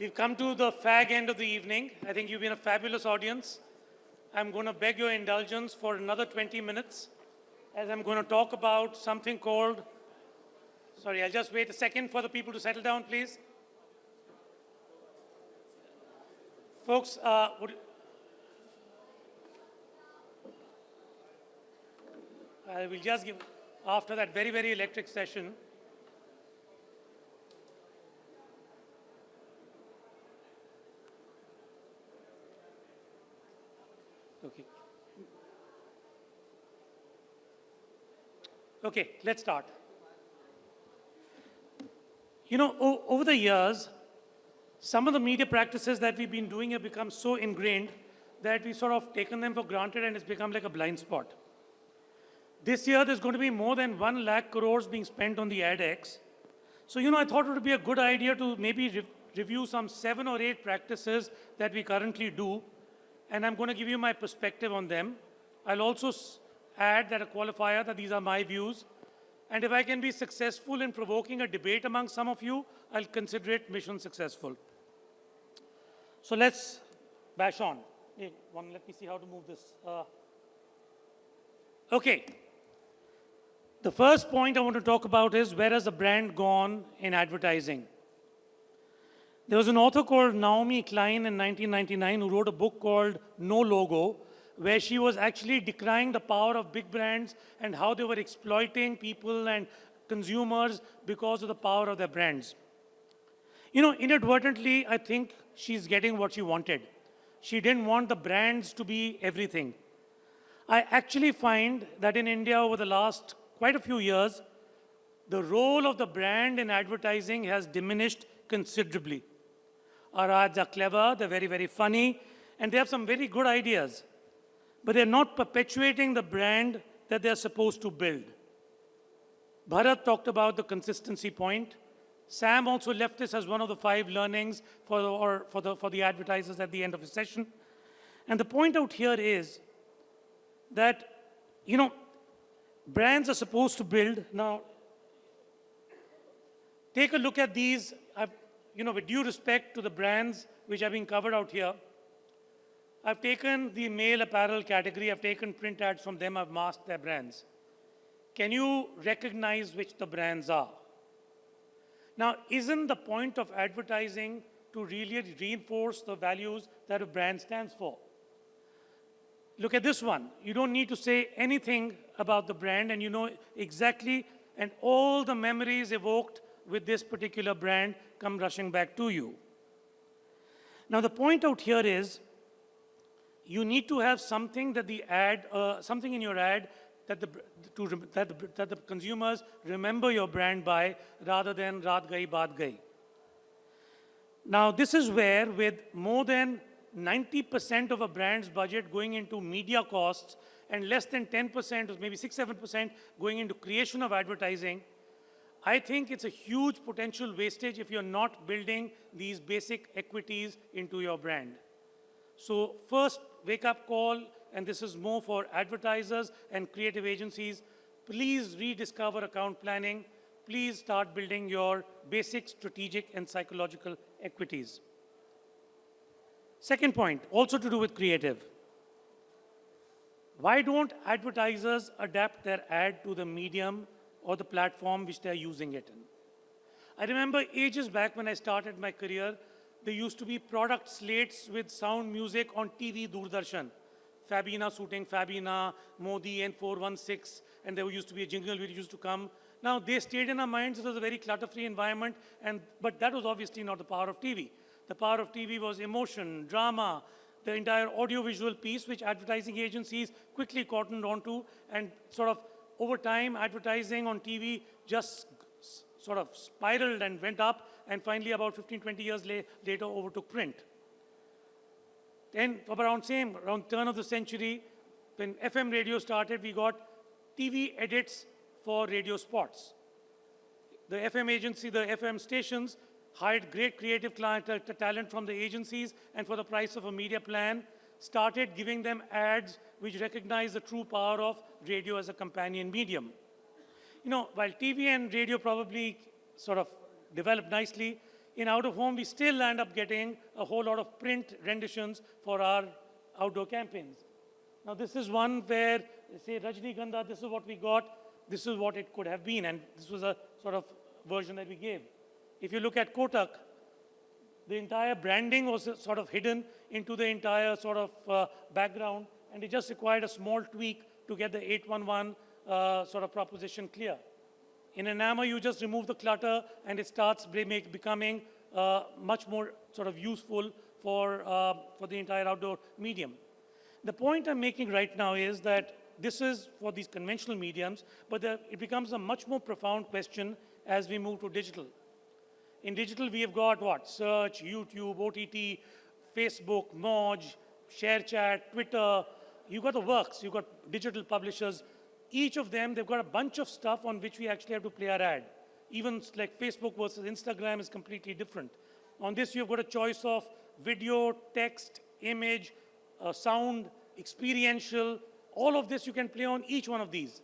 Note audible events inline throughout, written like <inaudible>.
We've come to the fag end of the evening. I think you've been a fabulous audience. I'm going to beg your indulgence for another 20 minutes as I'm going to talk about something called, sorry, I'll just wait a second for the people to settle down, please. Folks, uh, would, I will just give, after that very, very electric session, Okay. Okay, let's start. You know, over the years, some of the media practices that we've been doing have become so ingrained that we've sort of taken them for granted and it's become like a blind spot. This year, there's going to be more than 1 lakh crores being spent on the AdX. So, you know, I thought it would be a good idea to maybe re review some seven or eight practices that we currently do and I'm going to give you my perspective on them. I'll also add that a qualifier that these are my views. And if I can be successful in provoking a debate among some of you, I'll consider it mission successful. So let's bash on. Hey, one, let me see how to move this. Uh, okay. The first point I want to talk about is where has the brand gone in advertising? There was an author called Naomi Klein in 1999 who wrote a book called No Logo, where she was actually decrying the power of big brands and how they were exploiting people and consumers because of the power of their brands. You know, inadvertently, I think she's getting what she wanted. She didn't want the brands to be everything. I actually find that in India over the last quite a few years, the role of the brand in advertising has diminished considerably. Our ads are clever, they're very, very funny, and they have some very good ideas. But they're not perpetuating the brand that they're supposed to build. Bharat talked about the consistency point. Sam also left this as one of the five learnings for the, or for the, for the advertisers at the end of the session. And the point out here is that, you know, brands are supposed to build. Now, take a look at these. I've you know, with due respect to the brands which have been covered out here, I've taken the male apparel category, I've taken print ads from them, I've masked their brands. Can you recognize which the brands are? Now, isn't the point of advertising to really reinforce the values that a brand stands for? Look at this one. You don't need to say anything about the brand and you know exactly and all the memories evoked with this particular brand come rushing back to you. Now, the point out here is you need to have something that the ad, uh, something in your ad that the, to, that, the, that the consumers remember your brand by rather than Raat Gai Baat Gai. Now, this is where with more than 90% of a brand's budget going into media costs and less than 10% or maybe 6, 7% going into creation of advertising, I think it's a huge potential wastage if you're not building these basic equities into your brand. So first, wake up call, and this is more for advertisers and creative agencies, please rediscover account planning. Please start building your basic strategic and psychological equities. Second point, also to do with creative. Why don't advertisers adapt their ad to the medium or the platform which they're using it in. I remember ages back when I started my career, there used to be product slates with sound music on TV Doordarshan. Fabina shooting Fabina, Modi N416, and there used to be a jingle which used to come. Now, they stayed in our minds. It was a very clutter-free environment, and, but that was obviously not the power of TV. The power of TV was emotion, drama, the entire audiovisual piece, which advertising agencies quickly cottoned onto and sort of over time, advertising on TV just sort of spiraled and went up, and finally, about 15, 20 years la later, overtook print. Then, around same, around turn of the century, when FM radio started, we got TV edits for radio spots. The FM agency, the FM stations, hired great creative client, uh, talent from the agencies, and for the price of a media plan, started giving them ads which recognize the true power of radio as a companion medium. You know, while TV and radio probably sort of developed nicely, In out of home, we still end up getting a whole lot of print renditions for our outdoor campaigns. Now, this is one where, say, Rajnigandha, this is what we got, this is what it could have been, and this was a sort of version that we gave. If you look at Kotak, the entire branding was sort of hidden into the entire sort of uh, background, and it just required a small tweak to get the 811 uh, sort of proposition clear. In Enamor, you just remove the clutter, and it starts becoming uh, much more sort of useful for, uh, for the entire outdoor medium. The point I'm making right now is that this is for these conventional mediums, but the, it becomes a much more profound question as we move to digital. In digital, we have got what? Search, YouTube, OTT, Facebook, Moj, ShareChat, Twitter. You've got the works. You've got digital publishers. Each of them, they've got a bunch of stuff on which we actually have to play our ad. Even like Facebook versus Instagram is completely different. On this, you've got a choice of video, text, image, uh, sound, experiential. All of this you can play on each one of these.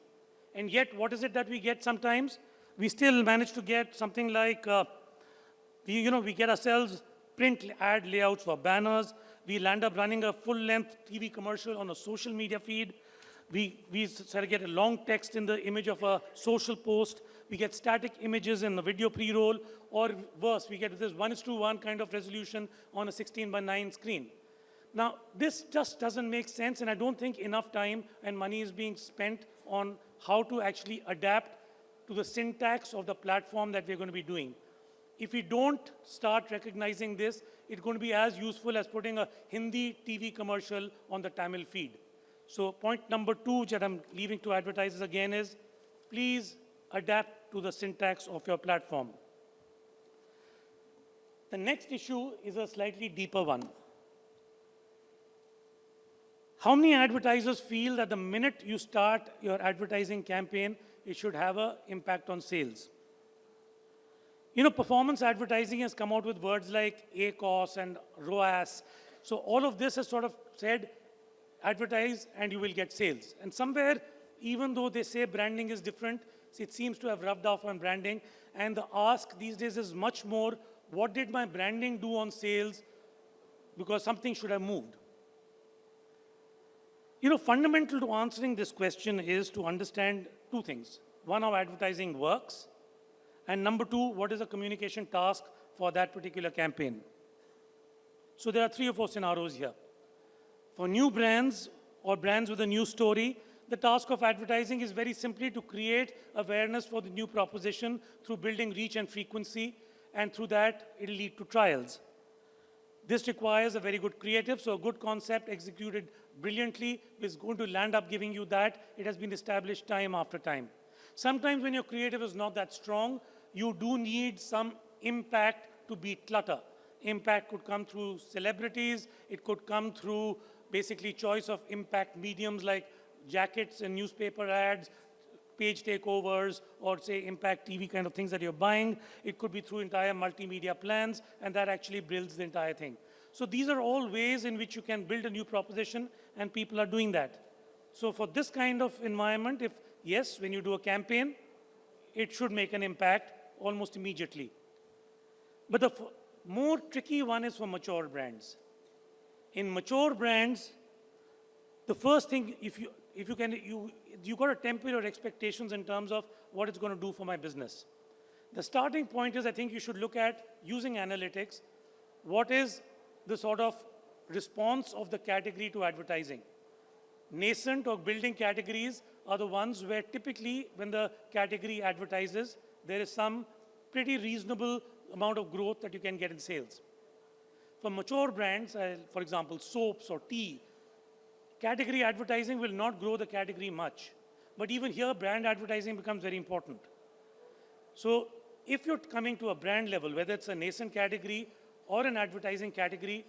And yet, what is it that we get sometimes? We still manage to get something like uh, we, you know, we get ourselves print ad layouts for banners. We land up running a full-length TV commercial on a social media feed. We, we sort of get a long text in the image of a social post. We get static images in the video pre-roll, or worse, we get this one is to one kind of resolution on a 16 by 9 screen. Now, this just doesn't make sense, and I don't think enough time and money is being spent on how to actually adapt to the syntax of the platform that we're going to be doing. If we don't start recognizing this, it's going to be as useful as putting a Hindi TV commercial on the Tamil feed. So point number two that I'm leaving to advertisers again is, please adapt to the syntax of your platform. The next issue is a slightly deeper one. How many advertisers feel that the minute you start your advertising campaign, it should have an impact on sales? You know, performance advertising has come out with words like ACOS and ROAS. So all of this has sort of said, advertise and you will get sales. And somewhere, even though they say branding is different, it seems to have rubbed off on branding. And the ask these days is much more, what did my branding do on sales? Because something should have moved. You know, fundamental to answering this question is to understand two things. One, how advertising works, and number two, what is the communication task for that particular campaign? So there are three or four scenarios here. For new brands or brands with a new story, the task of advertising is very simply to create awareness for the new proposition through building reach and frequency, and through that, it'll lead to trials. This requires a very good creative, so a good concept executed brilliantly is going to land up giving you that. It has been established time after time. Sometimes when your creative is not that strong, you do need some impact to beat clutter. Impact could come through celebrities, it could come through basically choice of impact mediums like jackets and newspaper ads, page takeovers, or say impact TV kind of things that you're buying. It could be through entire multimedia plans, and that actually builds the entire thing. So these are all ways in which you can build a new proposition, and people are doing that. So for this kind of environment, if yes, when you do a campaign, it should make an impact almost immediately. But the more tricky one is for mature brands. In mature brands, the first thing, if you, if you can, you, you got to temper your expectations in terms of what it's going to do for my business. The starting point is I think you should look at using analytics. What is the sort of response of the category to advertising? Nascent or building categories are the ones where typically when the category advertises, there is some pretty reasonable amount of growth that you can get in sales. For mature brands, uh, for example, soaps or tea, category advertising will not grow the category much. But even here, brand advertising becomes very important. So if you're coming to a brand level, whether it's a nascent category or an advertising category,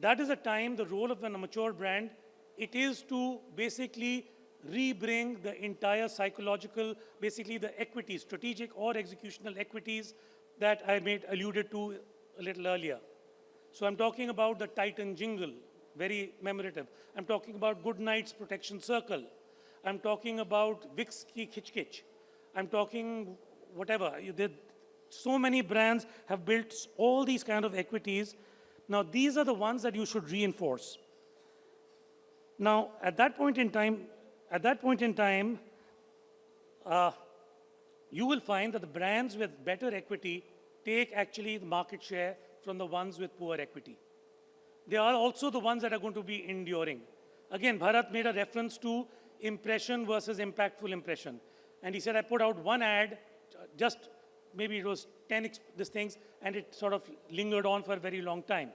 that is a time the role of a mature brand, it is to basically rebring the entire psychological, basically the equities, strategic or executional equities that I made alluded to a little earlier. So I'm talking about the Titan jingle, very memorative. I'm talking about Good Knight's Protection Circle. I'm talking about Vicks Ki Khich. I'm talking whatever. So many brands have built all these kind of equities. Now, these are the ones that you should reinforce. Now, at that point in time, at that point in time, uh, you will find that the brands with better equity take actually the market share from the ones with poor equity. They are also the ones that are going to be enduring. Again, Bharat made a reference to impression versus impactful impression. And he said, I put out one ad, just maybe it was 10 these things, and it sort of lingered on for a very long time.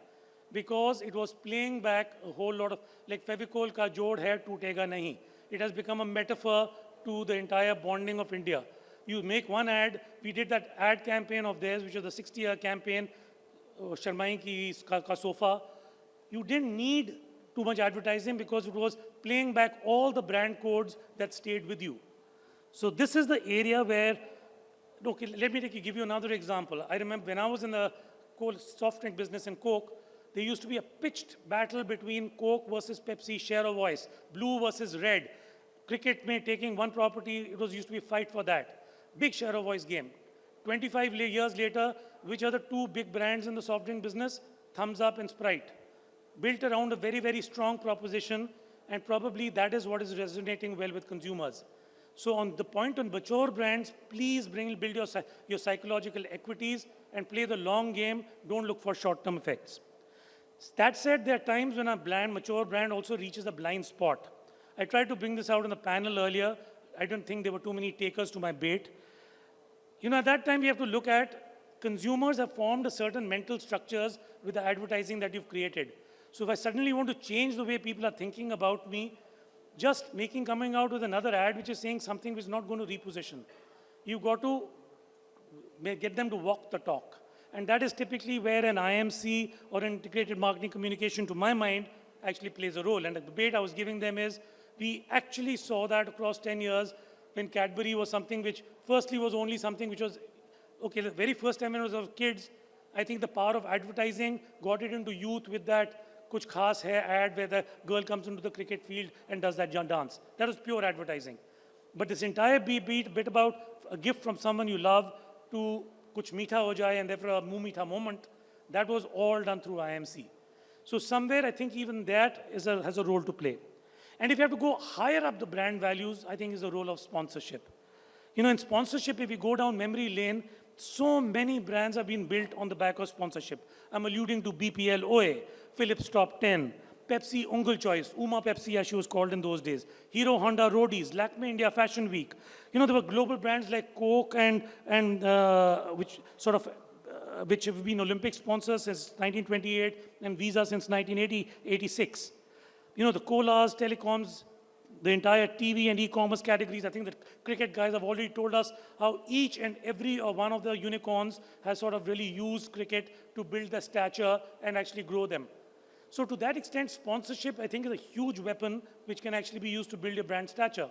Because it was playing back a whole lot of, like Fevicol ka jod hai, tootega nahi. It has become a metaphor to the entire bonding of India. You make one ad, we did that ad campaign of theirs, which was the 60-year campaign, uh, Sharmai ki ka, ka sofa. You didn't need too much advertising because it was playing back all the brand codes that stayed with you. So this is the area where, okay, let me take, give you another example. I remember when I was in the soft drink business in Coke, there used to be a pitched battle between Coke versus Pepsi, share of voice, blue versus red. Cricket may taking one property, it was used to be fight for that. Big share of voice game. 25 years later, which are the two big brands in the soft drink business? Thums Up and Sprite. Built around a very, very strong proposition, and probably that is what is resonating well with consumers. So on the point on mature brands, please bring, build your, your psychological equities and play the long game. Don't look for short-term effects. That said, there are times when a brand, mature brand also reaches a blind spot. I tried to bring this out in the panel earlier. I don't think there were too many takers to my bait. You know, at that time, we have to look at consumers have formed a certain mental structures with the advertising that you've created. So if I suddenly want to change the way people are thinking about me, just making coming out with another ad which is saying something which is not going to reposition. You've got to get them to walk the talk. And that is typically where an IMC or integrated marketing communication, to my mind, actually plays a role. And the debate I was giving them is, we actually saw that across 10 years when Cadbury was something which firstly was only something which was, okay, the very first time when it was of kids, I think the power of advertising got it into youth with that kuch khas hai ad where the girl comes into the cricket field and does that dance. That was pure advertising. But this entire beat, bit about a gift from someone you love to kuch meetha ho jaye and therefore a moo meetha moment, that was all done through IMC. So somewhere I think even that a, has a role to play. And if you have to go higher up the brand values, I think is the role of sponsorship. You know, in sponsorship, if you go down memory lane, so many brands have been built on the back of sponsorship. I'm alluding to BPL Oye, Philips Top 10, Pepsi Ungul Choice, Uma Pepsi as she was called in those days, Hero Honda Roadies, Lakme India Fashion Week. You know, there were global brands like Coke and, and uh, which sort of, uh, which have been Olympic sponsors since 1928 and Visa since 1986 you know, the colas, telecoms, the entire TV and e-commerce categories. I think the cricket guys have already told us how each and every uh, one of the unicorns has sort of really used cricket to build their stature and actually grow them. So to that extent, sponsorship, I think, is a huge weapon which can actually be used to build your brand stature.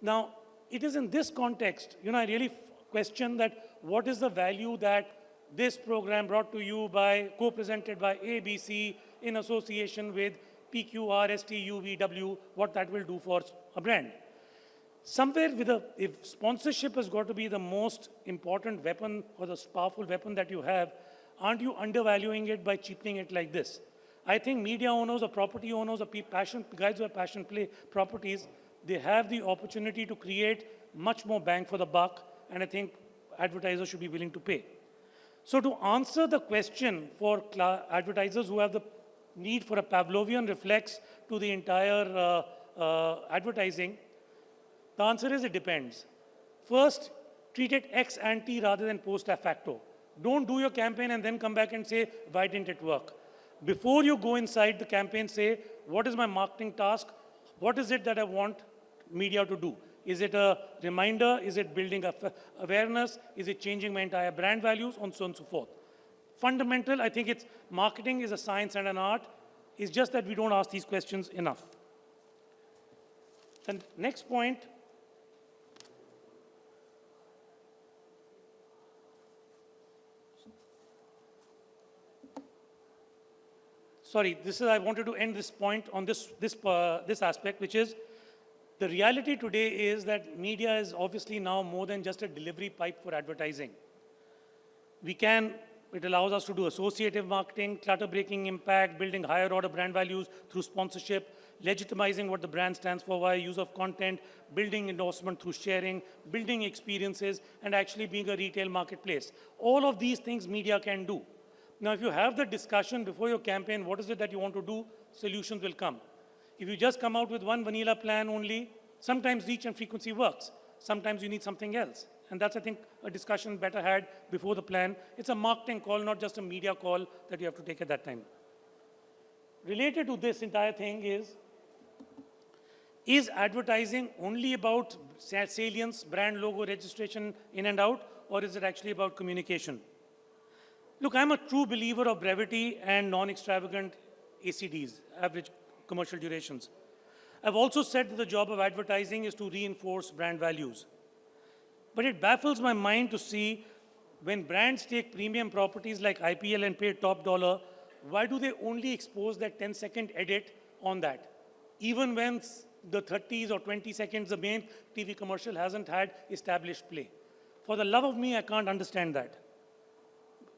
Now, it is in this context, you know, I really question that what is the value that this program brought to you by, co-presented by ABC in association with PQRSTUVW, what that will do for a brand. Somewhere with a, if sponsorship has got to be the most important weapon or the powerful weapon that you have, aren't you undervaluing it by cheapening it like this? I think media owners or property owners or passion, guys who have passion play properties, they have the opportunity to create much more bang for the buck, and I think advertisers should be willing to pay. So to answer the question for advertisers who have the need for a Pavlovian reflex to the entire uh, uh, advertising? The answer is it depends. First, treat it ex ante rather than post facto. Don't do your campaign and then come back and say, why didn't it work? Before you go inside the campaign, say, what is my marketing task? What is it that I want media to do? Is it a reminder? Is it building awareness? Is it changing my entire brand values? And so on and so forth fundamental. I think it's marketing is a science and an art. It's just that we don't ask these questions enough. The next point, sorry, this is, I wanted to end this point on this, this, uh, this aspect, which is the reality today is that media is obviously now more than just a delivery pipe for advertising. We can, it allows us to do associative marketing, clutter breaking impact, building higher order brand values through sponsorship, legitimizing what the brand stands for via use of content, building endorsement through sharing, building experiences, and actually being a retail marketplace. All of these things media can do. Now, if you have the discussion before your campaign, what is it that you want to do, solutions will come. If you just come out with one vanilla plan only, sometimes reach and frequency works. Sometimes you need something else. And that's, I think, a discussion better had before the plan. It's a marketing call, not just a media call that you have to take at that time. Related to this entire thing is, is advertising only about salience, brand logo registration in and out, or is it actually about communication? Look, I'm a true believer of brevity and non-extravagant ACDs, average commercial durations. I've also said that the job of advertising is to reinforce brand values. But it baffles my mind to see when brands take premium properties like IPL and pay top dollar, why do they only expose that 10 second edit on that? Even when the 30s or 20 seconds, the main TV commercial hasn't had established play. For the love of me, I can't understand that.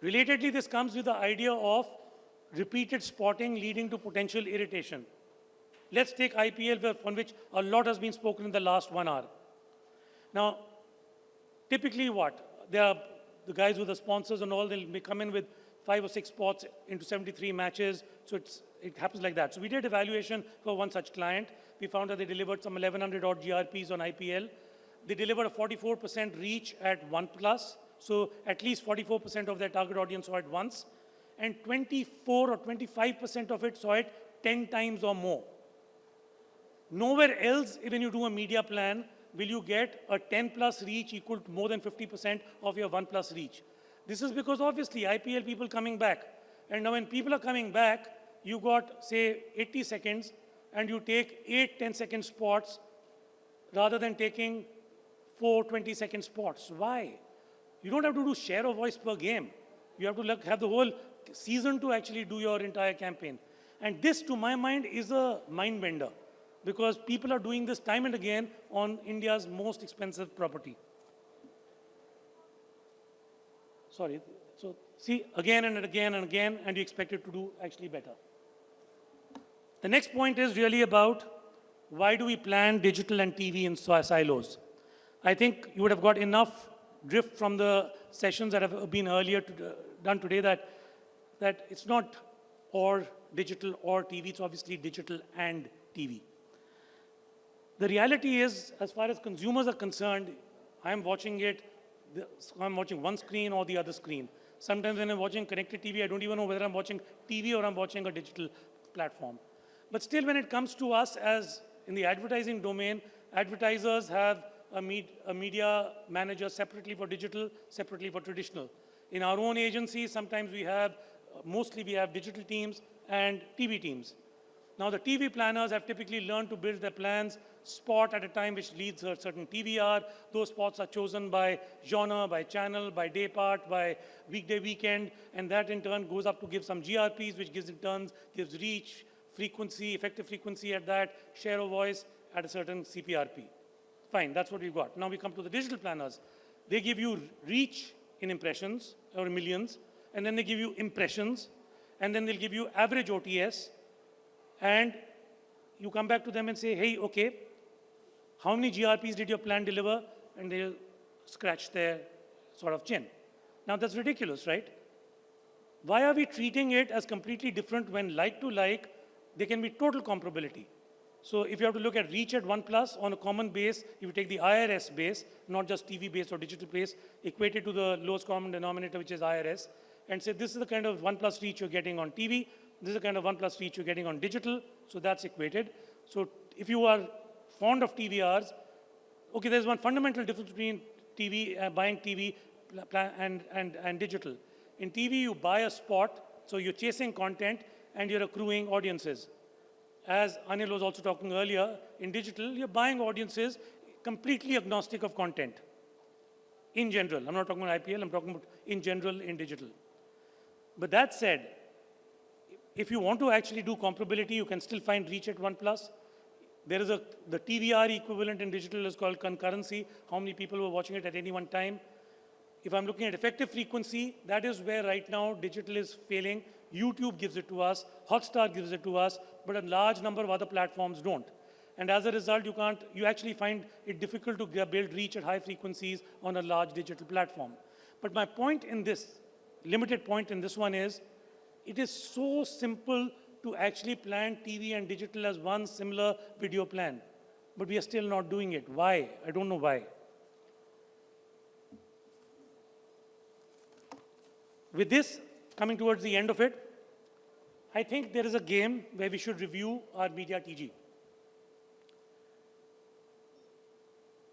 Relatedly, this comes with the idea of repeated spotting leading to potential irritation. Let's take IPL, on which a lot has been spoken in the last one hour. Now, typically what? They are the guys with the sponsors and all, they'll come in with five or six spots into 73 matches. So it happens like that. So we did evaluation for one such client. We found that they delivered some 1,100 odd GRPs on IPL. They delivered a 44% reach at one plus. So at least 44% of their target audience saw it once. And 24 or 25% of it saw it 10 times or more. Nowhere else, when you do a media plan, will you get a 10 plus reach equal to more than 50% of your 1 plus reach. This is because obviously IPL people coming back. And now when people are coming back, you got, say, 80 seconds, and you take eight 10 second spots rather than taking four 20 second spots. Why? You don't have to do share of voice per game. You have to look, have the whole season to actually do your entire campaign. And this, to my mind, is a mind bender because people are doing this time and again on India's most expensive property. Sorry. So see, again and again and again, and you expect it to do actually better. The next point is really about why do we plan digital and TV in silos? I think you would have got enough drift from the sessions that have been earlier to, uh, done today that, that it's not or digital or TV, it's obviously digital and TV. The reality is, as far as consumers are concerned, I'm watching it, I'm watching one screen or the other screen. Sometimes when I'm watching connected TV, I don't even know whether I'm watching TV or I'm watching a digital platform. But still, when it comes to us as in the advertising domain, advertisers have a, med a media manager separately for digital, separately for traditional. In our own agency, sometimes we have, mostly we have digital teams and TV teams. Now, the TV planners have typically learned to build their plans spot at a time which leads a certain TVR. Those spots are chosen by genre, by channel, by day part, by weekday, weekend, and that in turn goes up to give some GRPs, which gives in turn, gives reach, frequency, effective frequency at that, share of voice at a certain CPRP. Fine, that's what we've got. Now we come to the digital planners. They give you reach in impressions, or millions, and then they give you impressions, and then they'll give you average OTS, and you come back to them and say, hey, okay, how many GRPs did your plan deliver? And they'll scratch their sort of chin. Now that's ridiculous, right? Why are we treating it as completely different when like to like, there can be total comparability. So if you have to look at reach at 1 plus on a common base, if you take the IRS base, not just TV base or digital base, equate it to the lowest common denominator, which is IRS, and say this is the kind of 1 plus reach you're getting on TV, this is the kind of 1 plus reach you're getting on digital, so that's equated. So if you are fond of TVRs, okay, there's one fundamental difference between TV, uh, buying TV and, and, and digital. In TV, you buy a spot, so you're chasing content and you're accruing audiences. As Anil was also talking earlier, in digital, you're buying audiences completely agnostic of content. In general, I'm not talking about IPL, I'm talking about in general in digital. But that said, if you want to actually do comparability, you can still find reach at 1 plus. There is a, the TVR equivalent in digital is called concurrency, how many people were watching it at any one time. If I'm looking at effective frequency, that is where right now digital is failing. YouTube gives it to us, Hotstar gives it to us, but a large number of other platforms don't. And as a result, you can't, you actually find it difficult to build reach at high frequencies on a large digital platform. But my point in this, limited point in this one is, it is so simple to actually plan TV and digital as one similar video plan. But we are still not doing it. Why? I don't know why. With this, coming towards the end of it, I think there is a game where we should review our media TG.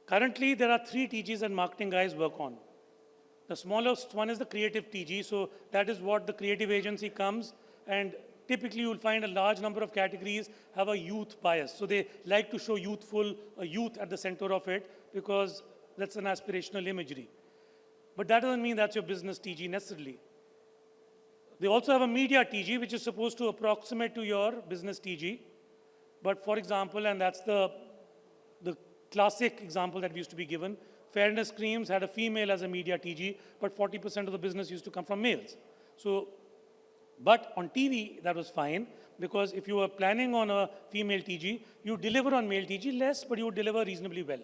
Currently, there are three TGs that marketing guys work on. The smallest one is the creative TG, so that is what the creative agency comes and typically you'll find a large number of categories have a youth bias. So they like to show youthful, a youth at the center of it because that's an aspirational imagery. But that doesn't mean that's your business TG necessarily. They also have a media TG, which is supposed to approximate to your business TG. But for example, and that's the, the classic example that used to be given. Fairness Creams had a female as a media TG, but 40% of the business used to come from males. So, but on TV, that was fine, because if you were planning on a female TG, you deliver on male TG less, but you would deliver reasonably well.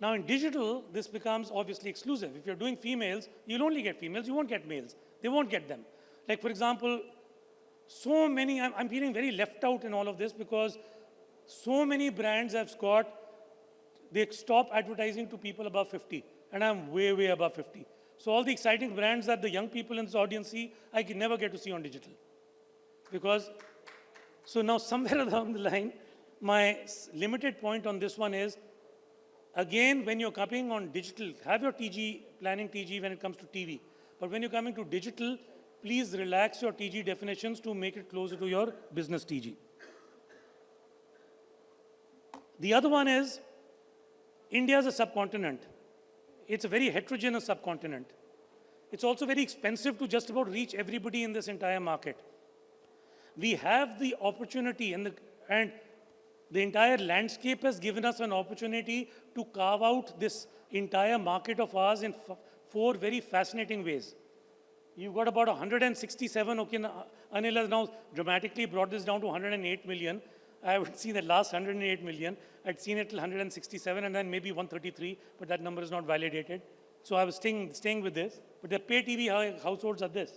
Now in digital, this becomes obviously exclusive. If you're doing females, you'll only get females, you won't get males. They won't get them. Like for example, so many, I'm, I'm feeling very left out in all of this because so many brands have got they stop advertising to people above 50. And I'm way, way above 50. So all the exciting brands that the young people in this audience see, I can never get to see on digital. Because, so now somewhere <laughs> along the line, my limited point on this one is, again, when you're coming on digital, have your TG, planning TG when it comes to TV. But when you're coming to digital, please relax your TG definitions to make it closer to your business TG. The other one is, India is a subcontinent. It's a very heterogeneous subcontinent. It's also very expensive to just about reach everybody in this entire market. We have the opportunity and the, and the entire landscape has given us an opportunity to carve out this entire market of ours in four very fascinating ways. You've got about 167, okay, Anil has now dramatically brought this down to 108 million. I would <laughs> seen the last 108 million. I'd seen it till 167 and then maybe 133, but that number is not validated. So I was staying, staying with this. But the pay TV households are this.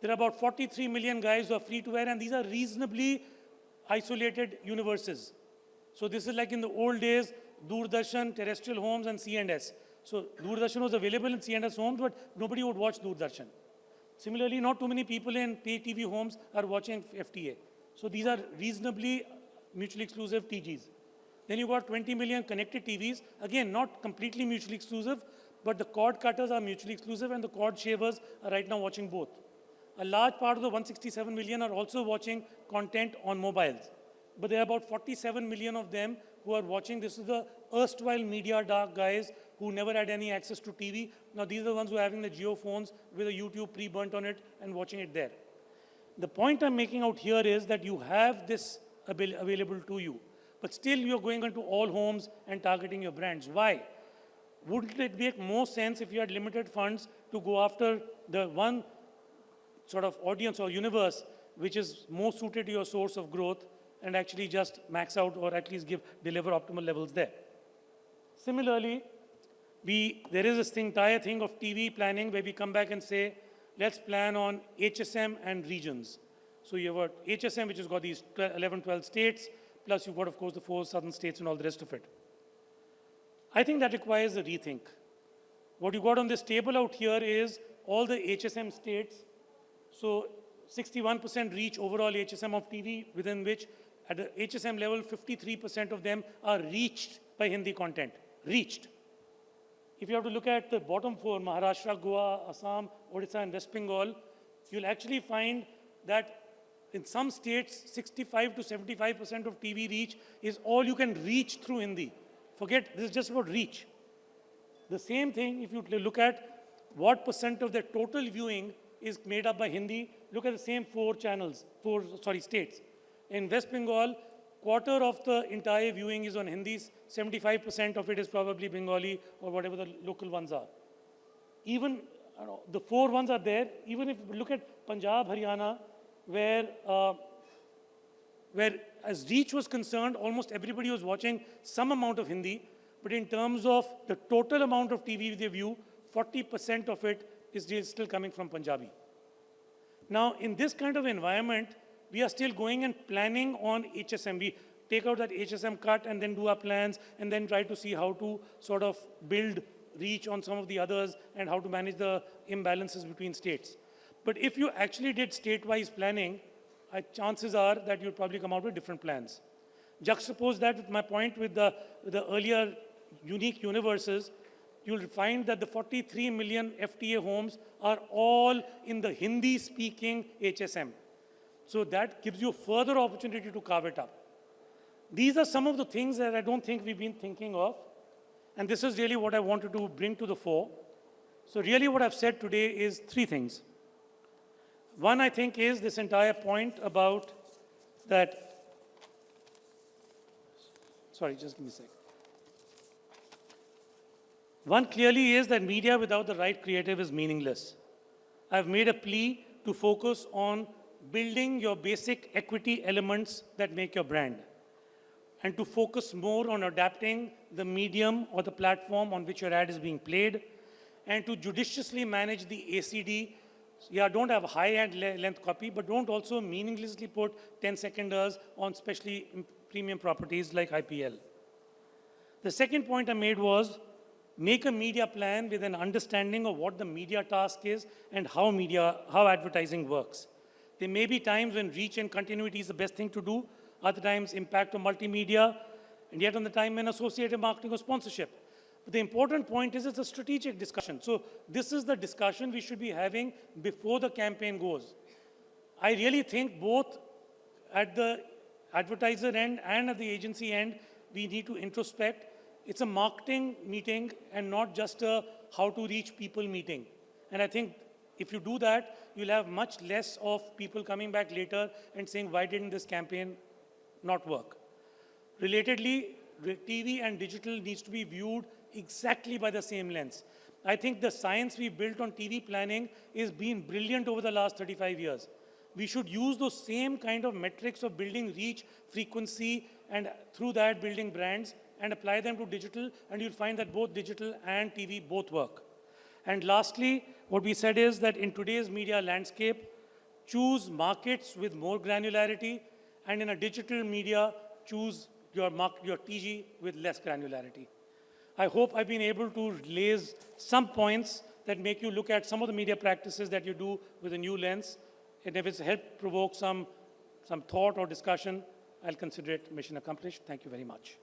There are about 43 million guys who are free to air, and these are reasonably isolated universes. So this is like in the old days, Doordarshan, terrestrial homes, and C&S. So Doordarshan was available in C&S homes, but nobody would watch Doordarshan. Similarly, not too many people in pay TV homes are watching FTA. So these are reasonably mutually exclusive TGs. Then you got 20 million connected TVs. Again, not completely mutually exclusive, but the cord cutters are mutually exclusive and the cord shavers are right now watching both. A large part of the 167 million are also watching content on mobiles. But there are about 47 million of them who are watching. This is the erstwhile media dark guys who never had any access to TV. Now these are the ones who are having the Jio phones with a YouTube pre-burnt on it and watching it there. The point I'm making out here is that you have this available to you. But still you're going into all homes and targeting your brands. Why? Wouldn't it make more sense if you had limited funds to go after the one sort of audience or universe which is more suited to your source of growth and actually just max out or at least give deliver optimal levels there. Similarly, we, there is this entire thing of TV planning where we come back and say, let's plan on HSM and regions. So you have HSM, which has got these 11, 12 states, plus you've got, of course, the four southern states and all the rest of it. I think that requires a rethink. What you got on this table out here is all the HSM states. So 61% reach overall HSM of TV, within which at the HSM level, 53% of them are reached by Hindi content, reached. If you have to look at the bottom four, Maharashtra, Goa, Assam, Odisha, and West Bengal, you'll actually find that in some states, 65 to 75% of TV reach is all you can reach through Hindi. Forget, this is just about reach. The same thing, if you look at what percent of the total viewing is made up by Hindi, look at the same four channels, four, sorry, states. In West Bengal, quarter of the entire viewing is on Hindi, 75% of it is probably Bengali or whatever the local ones are. even you know, the four ones are there. Even if you look at Punjab, Haryana, where, uh, where as reach was concerned, almost everybody was watching some amount of Hindi. But in terms of the total amount of TV they view, 40% of it is still coming from Punjabi. Now, in this kind of environment, we are still going and planning on HSM. We take out that HSM cut and then do our plans and then try to see how to sort of build reach on some of the others and how to manage the imbalances between states. But if you actually did state-wise planning, uh, chances are that you'll probably come out with different plans. Juxtapose that with my point with the, with the earlier unique universes, you'll find that the 43 million FTA homes are all in the Hindi-speaking HSM. So that gives you further opportunity to carve it up. These are some of the things that I don't think we've been thinking of. And this is really what I wanted to bring to the fore. So really what I've said today is three things. One, I think, is this entire point about that, sorry, just give me a sec. One clearly is that media without the right creative is meaningless. I've made a plea to focus on building your basic equity elements that make your brand and to focus more on adapting the medium or the platform on which your ad is being played and to judiciously manage the ACD. Yeah, don't have high ad length copy, but don't also meaninglessly put 10 seconders on specially premium properties like IPL. The second point I made was make a media plan with an understanding of what the media task is and how media, how advertising works. There may be times when reach and continuity is the best thing to do, other times impact of multimedia, and yet on the time when associated marketing or sponsorship. But the important point is it's a strategic discussion. So this is the discussion we should be having before the campaign goes. I really think both at the advertiser end and at the agency end, we need to introspect. It's a marketing meeting and not just a how to reach people meeting. And I think if you do that, you'll have much less of people coming back later and saying, why didn't this campaign not work. Relatedly, TV and digital needs to be viewed exactly by the same lens. I think the science we built on TV planning is been brilliant over the last 35 years. We should use those same kind of metrics of building reach, frequency, and through that building brands and apply them to digital, and you'll find that both digital and TV both work. And lastly, what we said is that in today's media landscape, choose markets with more granularity and in a digital media, choose your, mark, your TG with less granularity. I hope I've been able to raise some points that make you look at some of the media practices that you do with a new lens. And if it's helped provoke some, some thought or discussion, I'll consider it mission accomplished. Thank you very much.